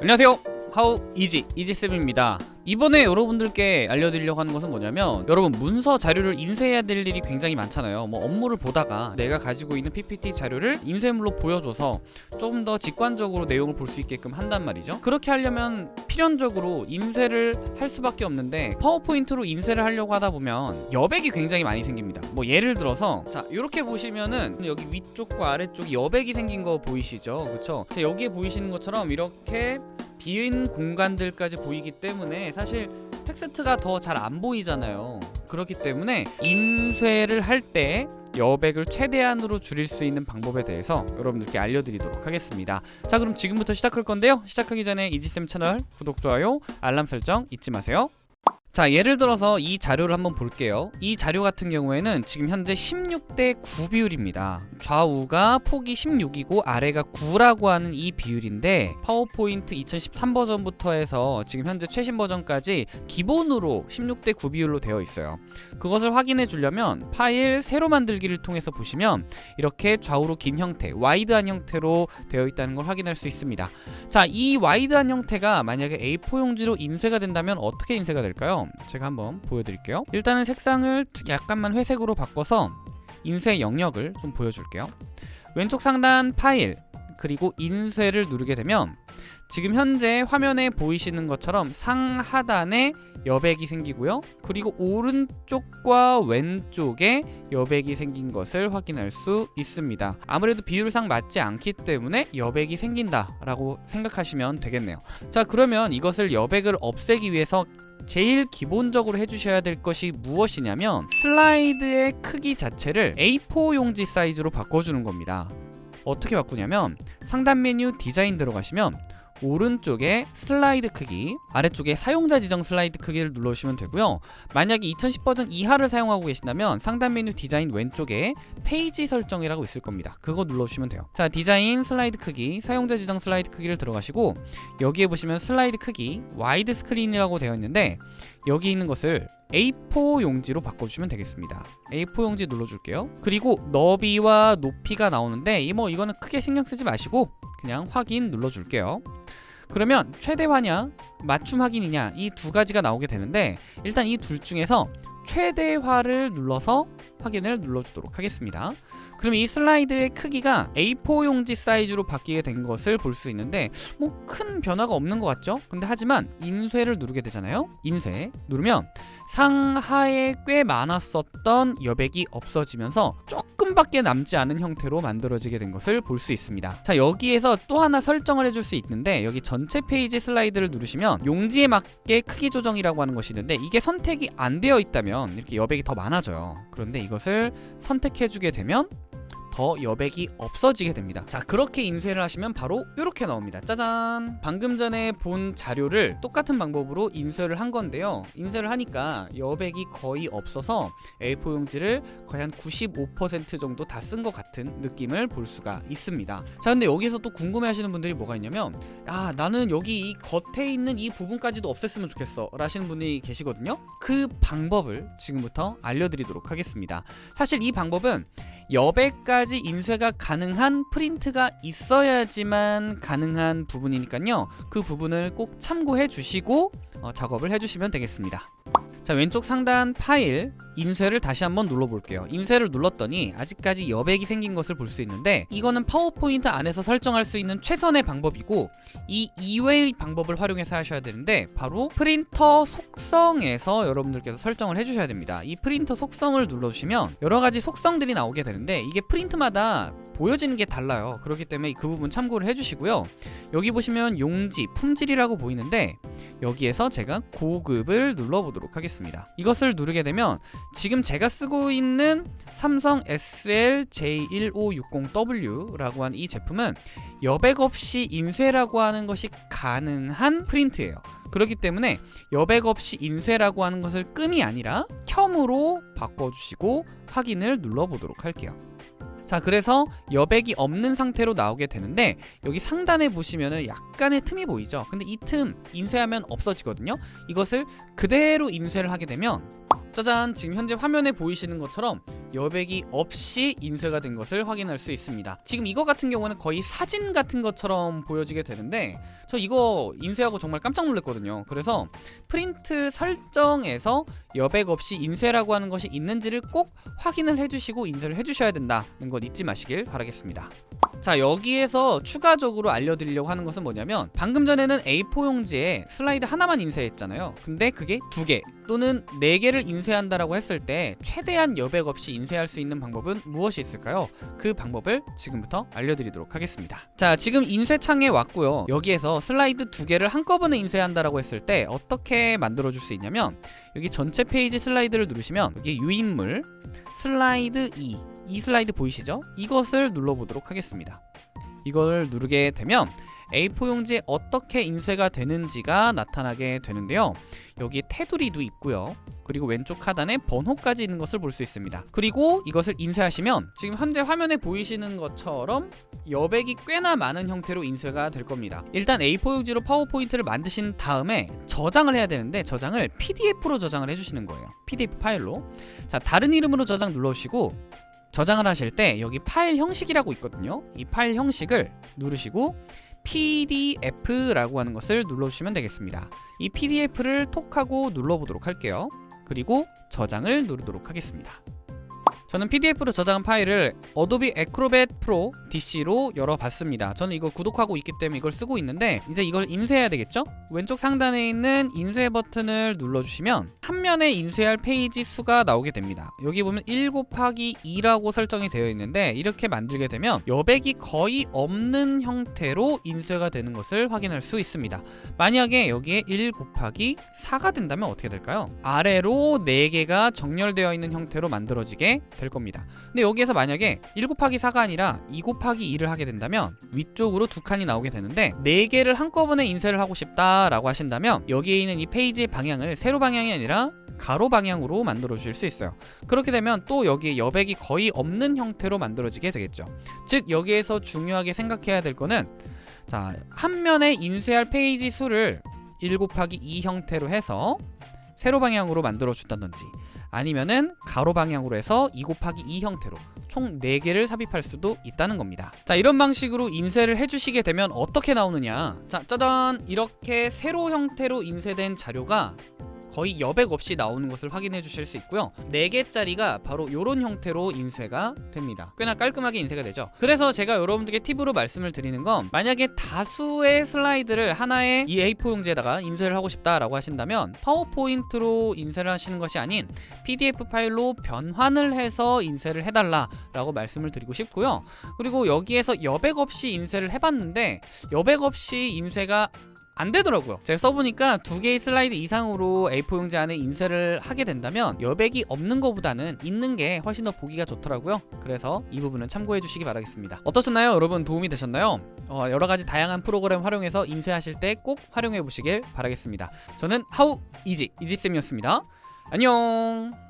안녕하세요 하우 이지 이지쌤입니다. 이번에 여러분들께 알려드리려고 하는 것은 뭐냐면 여러분 문서 자료를 인쇄해야 될 일이 굉장히 많잖아요. 뭐 업무를 보다가 내가 가지고 있는 PPT 자료를 인쇄물로 보여줘서 좀 더 직관적으로 내용을 볼 수 있게끔 한단 말이죠. 그렇게 하려면 필연적으로 인쇄를 할 수밖에 없는데 파워포인트로 인쇄를 하려고 하다 보면 여백이 굉장히 많이 생깁니다. 뭐 예를 들어서 자 이렇게 보시면은 여기 위쪽과 아래쪽 여백이 생긴 거 보이시죠? 그쵸? 자, 여기에 보이시는 것처럼 이렇게 빈 공간들까지 보이기 때문에 사실 텍스트가 더 잘 안 보이잖아요. 그렇기 때문에 인쇄를 할 때 여백을 최대한으로 줄일 수 있는 방법에 대해서 여러분들께 알려드리도록 하겠습니다. 자 그럼 지금부터 시작할 건데요. 시작하기 전에 이지쌤 채널 구독, 좋아요, 알람 설정 잊지 마세요 자 예를 들어서 이 자료를 한번 볼게요. 이 자료 같은 경우에는 지금 현재 16대 9 비율입니다. 좌우가 폭이 16이고 아래가 9라고 하는 이 비율인데 파워포인트 2013 버전부터 해서 지금 현재 최신 버전까지 기본으로 16대 9 비율로 되어 있어요. 그것을 확인해 주려면 파일 새로 만들기를 통해서 보시면 이렇게 좌우로 긴 형태 와이드한 형태로 되어 있다는 걸 확인할 수 있습니다. 자 이 와이드한 형태가 만약에 A4 용지로 인쇄가 된다면 어떻게 인쇄가 될까요? 제가 한번 보여드릴게요. 일단은 색상을 약간만 회색으로 바꿔서 인쇄 영역을 좀 보여줄게요. 왼쪽 상단 파일 그리고 인쇄를 누르게 되면 지금 현재 화면에 보이시는 것처럼 상하단에 여백이 생기고요. 그리고 오른쪽과 왼쪽에 여백이 생긴 것을 확인할 수 있습니다. 아무래도 비율상 맞지 않기 때문에 여백이 생긴다 라고 생각하시면 되겠네요. 자 그러면 이것을 여백을 없애기 위해서 제일 기본적으로 해주셔야 될 것이 무엇이냐면 슬라이드의 크기 자체를 A4 용지 사이즈로 바꿔주는 겁니다 어떻게 바꾸냐면 상단 메뉴 디자인 들어가시면 오른쪽에 슬라이드 크기 아래쪽에 사용자 지정 슬라이드 크기를 눌러주시면 되고요. 만약에 2010 버전 이하를 사용하고 계신다면 상단 메뉴 디자인 왼쪽에 페이지 설정이라고 있을 겁니다. 그거 눌러주시면 돼요. 자 디자인 슬라이드 크기 사용자 지정 슬라이드 크기를 들어가시고 여기에 보시면 슬라이드 크기 와이드 스크린이라고 되어 있는데 여기 있는 것을 A4 용지로 바꿔주시면 되겠습니다. A4 용지 눌러줄게요. 그리고 너비와 높이가 나오는데 이 뭐 이거는 크게 신경 쓰지 마시고 그냥 확인 눌러줄게요. 그러면 최대화냐 맞춤 확인이냐 이 두 가지가 나오게 되는데 일단 이 둘 중에서 최대화를 눌러서 확인을 눌러주도록 하겠습니다 그럼 이 슬라이드의 크기가 A4 용지 사이즈로 바뀌게 된 것을 볼 수 있는데 뭐 큰 변화가 없는 것 같죠? 근데 하지만 인쇄를 누르게 되잖아요. 인쇄 누르면 상하에 꽤 많았었던 여백이 없어지면서 조금밖에 남지 않은 형태로 만들어지게 된 것을 볼 수 있습니다. 자 여기에서 또 하나 설정을 해줄 수 있는데 여기 전체 페이지 슬라이드를 누르시면 용지에 맞게 크기 조정이라고 하는 것이 있는데 이게 선택이 안 되어 있다면 이렇게 여백이 더 많아져요. 그런데 이것을 선택해주게 되면 더 여백이 없어지게 됩니다. 자 그렇게 인쇄를 하시면 바로 이렇게 나옵니다. 짜잔! 방금 전에 본 자료를 똑같은 방법으로 인쇄를 한 건데요. 인쇄를 하니까 여백이 거의 없어서 A4 용지를 거의 한 95% 정도 다 쓴 것 같은 느낌을 볼 수가 있습니다. 자 근데 여기서 또 궁금해 하시는 분들이 뭐가 있냐면 아 나는 여기 이 겉에 있는 이 부분까지도 없앴으면 좋겠어 라시는 분이 계시거든요. 그 방법을 지금부터 알려드리도록 하겠습니다. 사실 이 방법은 여백까지 인쇄가 가능한 프린트가 있어야지만 가능한 부분이니까요. 그 부분을 꼭 참고해 주시고 어, 작업을 해주시면 되겠습니다 자 왼쪽 상단 파일 인쇄를 다시 한번 눌러볼게요. 인쇄를 눌렀더니 아직까지 여백이 생긴 것을 볼 수 있는데 이거는 파워포인트 안에서 설정할 수 있는 최선의 방법이고 이 이외의 방법을 활용해서 하셔야 되는데 바로 프린터 속성에서 여러분들께서 설정을 해주셔야 됩니다. 이 프린터 속성을 눌러주시면 여러가지 속성들이 나오게 되는데 이게 프린트마다 보여지는 게 달라요. 그렇기 때문에 그 부분 참고를 해주시고요. 여기 보시면 용지 품질이라고 보이는데 여기에서 제가 고급을 눌러보도록 하겠습니다. 이것을 누르게 되면 지금 제가 쓰고 있는 삼성 SL J1560W라고 하는 이 제품은 여백 없이 인쇄라고 하는 것이 가능한 프린트예요. 그렇기 때문에 여백 없이 인쇄라고 하는 것을 끔이 아니라 켬으로 바꿔주시고 확인을 눌러보도록 할게요 자 그래서 여백이 없는 상태로 나오게 되는데 여기 상단에 보시면은 약간의 틈이 보이죠? 근데 이 틈 인쇄하면 없어지거든요? 이것을 그대로 인쇄를 하게 되면 짜잔 지금 현재 화면에 보이시는 것처럼 여백이 없이 인쇄가 된 것을 확인할 수 있습니다. 지금 이거 같은 경우는 거의 사진 같은 것처럼 보여지게 되는데 저 이거 인쇄하고 정말 깜짝 놀랐거든요. 그래서 프린트 설정에서 여백 없이 인쇄라고 하는 것이 있는지를 꼭 확인을 해주시고 인쇄를 해주셔야 된다는 것 잊지 마시길 바라겠습니다. 자 여기에서 추가적으로 알려드리려고 하는 것은 뭐냐면 방금 전에는 A4 용지에 슬라이드 하나만 인쇄했잖아요 근데 그게 두 개 또는 네 개를 인쇄한다라고 했을 때 최대한 여백 없이 인쇄할 수 있는 방법은 무엇이 있을까요? 그 방법을 지금부터 알려드리도록 하겠습니다 자 지금 인쇄창에 왔고요 여기에서 슬라이드 두 개를 한꺼번에 인쇄한다라고 했을 때 어떻게 만들어 줄 수 있냐면 여기 전체 페이지 슬라이드를 누르시면 여기 유인물 슬라이드 2, 이 슬라이드 보이시죠? 이것을 눌러보도록 하겠습니다. 이걸 누르게 되면 A4 용지에 어떻게 인쇄가 되는지가 나타나게 되는데요. 여기 테두리도 있고요. 그리고 왼쪽 하단에 번호까지 있는 것을 볼 수 있습니다. 그리고 이것을 인쇄하시면 지금 현재 화면에 보이시는 것처럼 여백이 꽤나 많은 형태로 인쇄가 될 겁니다. 일단 A4 용지로 파워포인트를 만드신 다음에 저장을 해야 되는데 저장을 PDF로 저장을 해주시는 거예요. PDF 파일로. 자, 다른 이름으로 저장 눌러주시고 저장을 하실 때 여기 파일 형식이라고 있거든요. 이 파일 형식을 누르시고 PDF라고 하는 것을 눌러주시면 되겠습니다. 이 PDF를 톡하고 눌러보도록 할게요. 그리고 저장을 누르도록 하겠습니다. 저는 PDF로 저장한 파일을 Adobe Acrobat Pro DC로 열어봤습니다. 저는 이걸 구독하고 있기 때문에 이걸 쓰고 있는데 이제 이걸 인쇄해야 되겠죠? 왼쪽 상단에 있는 인쇄 버튼을 눌러주시면 한 면에 인쇄할 페이지 수가 나오게 됩니다. 여기 보면 1 곱하기 2라고 설정이 되어 있는데 이렇게 만들게 되면 여백이 거의 없는 형태로 인쇄가 되는 것을 확인할 수 있습니다. 만약에 여기에 1 곱하기 4가 된다면 어떻게 될까요? 아래로 4개가 정렬되어 있는 형태로 만들어지게 될 겁니다. 근데 여기에서 만약에 1 곱하기 4가 아니라 2 곱하기 2를 하게 된다면 위쪽으로 두 칸이 나오게 되는데 4개를 한꺼번에 인쇄를 하고 싶다라고 하신다면 여기에 있는 이 페이지의 방향을 세로 방향이 아니라 가로 방향으로 만들어 주실 수 있어요. 그렇게 되면 또 여기에 여백이 거의 없는 형태로 만들어지게 되겠죠. 즉 여기에서 중요하게 생각해야 될 거는 자, 한 면에 인쇄할 페이지 수를 1 곱하기 2 형태로 해서 세로 방향으로 만들어 준다든지 아니면은 가로 방향으로 해서 2 곱하기 2 형태로 총 4개를 삽입할 수도 있다는 겁니다. 자 이런 방식으로 인쇄를 해주시게 되면 어떻게 나오느냐? 자 짜잔! 이렇게 세로 형태로 인쇄된 자료가 거의 여백 없이 나오는 것을 확인해 주실 수 있고요. 4개짜리가 바로 이런 형태로 인쇄가 됩니다. 꽤나 깔끔하게 인쇄가 되죠. 그래서 제가 여러분들께 팁으로 말씀을 드리는 건 만약에 다수의 슬라이드를 하나의 이 A4 용지에다가 인쇄를 하고 싶다라고 하신다면 파워포인트로 인쇄를 하시는 것이 아닌 PDF 파일로 변환을 해서 인쇄를 해달라 라고 말씀을 드리고 싶고요. 그리고 여기에서 여백 없이 인쇄를 해봤는데 여백 없이 인쇄가 안 되더라고요. 제가 써보니까 두 개의 슬라이드 이상으로 A4 용지 안에 인쇄를 하게 된다면 여백이 없는 것보다는 있는 게 훨씬 더 보기가 좋더라고요. 그래서 이 부분은 참고해 주시기 바라겠습니다. 어떠셨나요? 여러분 도움이 되셨나요? 어, 여러가지 다양한 프로그램 활용해서 인쇄하실 때 꼭 활용해 보시길 바라겠습니다. 저는 하우 이지 이지쌤이었습니다. 안녕